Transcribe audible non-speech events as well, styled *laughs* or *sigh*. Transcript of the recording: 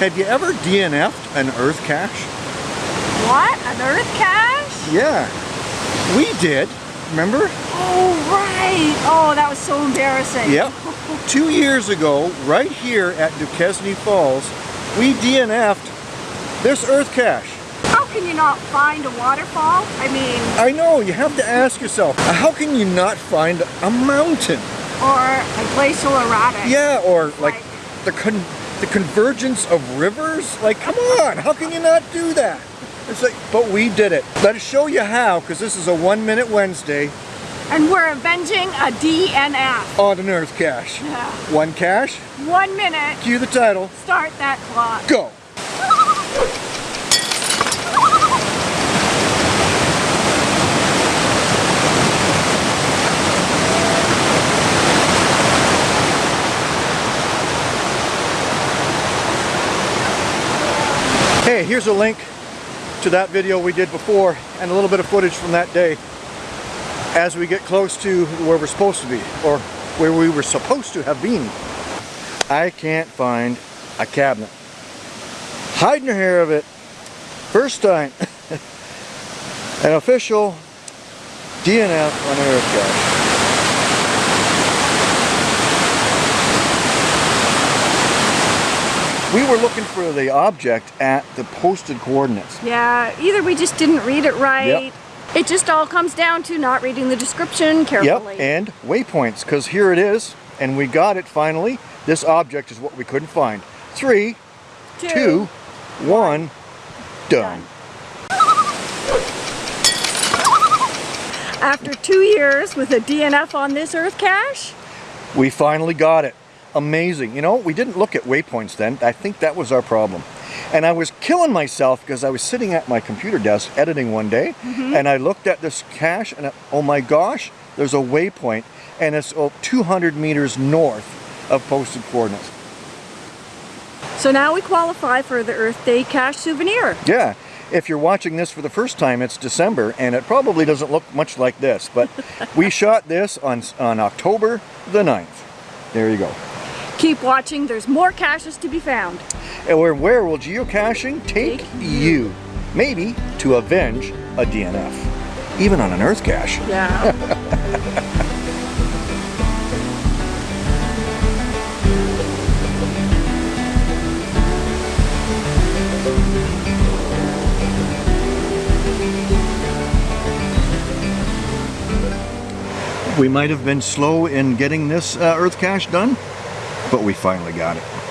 Have you ever DNF'd an earth cache? What? An earth cache? Yeah. We did. Remember? Oh, right. Oh, that was so embarrassing. Yep. *laughs* Two years ago, right here at Duquesne Falls, we DNF'd this earth cache. How can you not find a waterfall? I mean... I know, you have to ask yourself, how can you not find a mountain? Or a glacial erratic. Yeah, or like, like the, con the convergence of rivers? Like, come on, how can you not do that? It's like, but we did it. Let us show you how, because this is a one minute Wednesday. And we're avenging a DNF. On an earth cache. Yeah. One cache. One minute. Cue the title. Start that clock. Go. Hey, here's a link to that video we did before and a little bit of footage from that day as we get close to where we're supposed to be or where we were supposed to have been. I can't find a cabinet. Hiding your hair of it. First time. *laughs* An official DNF on Earth Cache. We were looking for the object at the posted coordinates. Yeah, either we just didn't read it right. Yep. It just all comes down to not reading the description carefully. Yep, and waypoints, because here it is, and we got it finally. This object is what we couldn't find. Three, two, two one, done. After two years with a DNF on this Earth cache, we finally got it amazing. You know, we didn't look at waypoints then. I think that was our problem. And I was killing myself because I was sitting at my computer desk editing one day mm -hmm. and I looked at this cache and I, oh my gosh, there's a waypoint and it's oh, 200 meters north of posted coordinates. So now we qualify for the Earth Day cache souvenir. Yeah. If you're watching this for the first time, it's December, and it probably doesn't look much like this, but *laughs* we shot this on, on October the 9th. There you go. Keep watching, there's more caches to be found. And where, where will geocaching take, take you? Maybe to avenge a DNF. Even on an Earth cache. Yeah. we might have been slow in getting this uh, Earth cache done, but we finally got it.